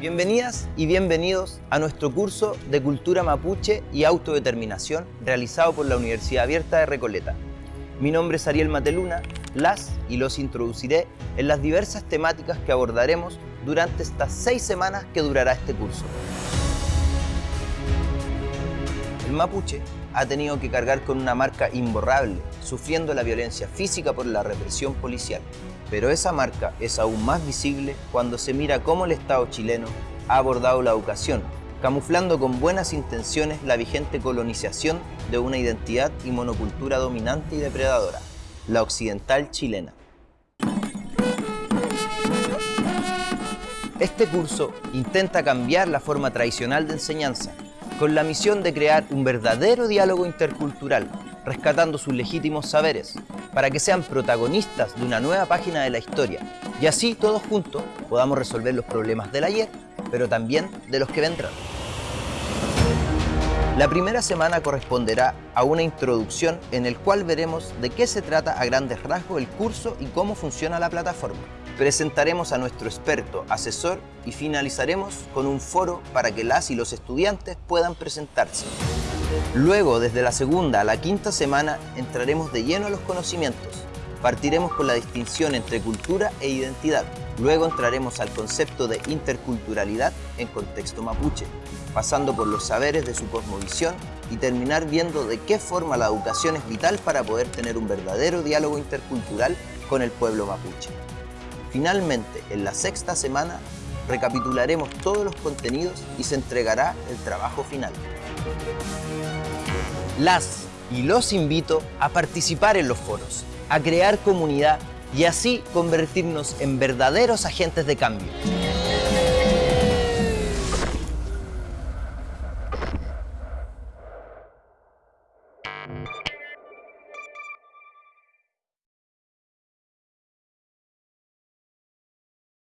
Bienvenidas y bienvenidos a nuestro curso de Cultura Mapuche y Autodeterminación realizado por la Universidad Abierta de Recoleta. Mi nombre es Ariel Mateluna, las y los introduciré en las diversas temáticas que abordaremos durante estas seis semanas que durará este curso. El mapuche ha tenido que cargar con una marca imborrable, sufriendo la violencia física por la represión policial. Pero esa marca es aún más visible cuando se mira cómo el Estado chileno ha abordado la educación, camuflando con buenas intenciones la vigente colonización de una identidad y monocultura dominante y depredadora, la occidental chilena. Este curso intenta cambiar la forma tradicional de enseñanza, con la misión de crear un verdadero diálogo intercultural, rescatando sus legítimos saberes, para que sean protagonistas de una nueva página de la historia, y así todos juntos podamos resolver los problemas del ayer, pero también de los que vendrán. La primera semana corresponderá a una introducción en el cual veremos de qué se trata a grandes rasgos el curso y cómo funciona la plataforma presentaremos a nuestro experto, asesor y finalizaremos con un foro para que las y los estudiantes puedan presentarse. Luego, desde la segunda a la quinta semana, entraremos de lleno a los conocimientos. Partiremos con la distinción entre cultura e identidad. Luego entraremos al concepto de interculturalidad en contexto mapuche, pasando por los saberes de su cosmovisión y terminar viendo de qué forma la educación es vital para poder tener un verdadero diálogo intercultural con el pueblo mapuche. Finalmente, en la sexta semana, recapitularemos todos los contenidos y se entregará el trabajo final. Las y los invito a participar en los foros, a crear comunidad y así convertirnos en verdaderos agentes de cambio.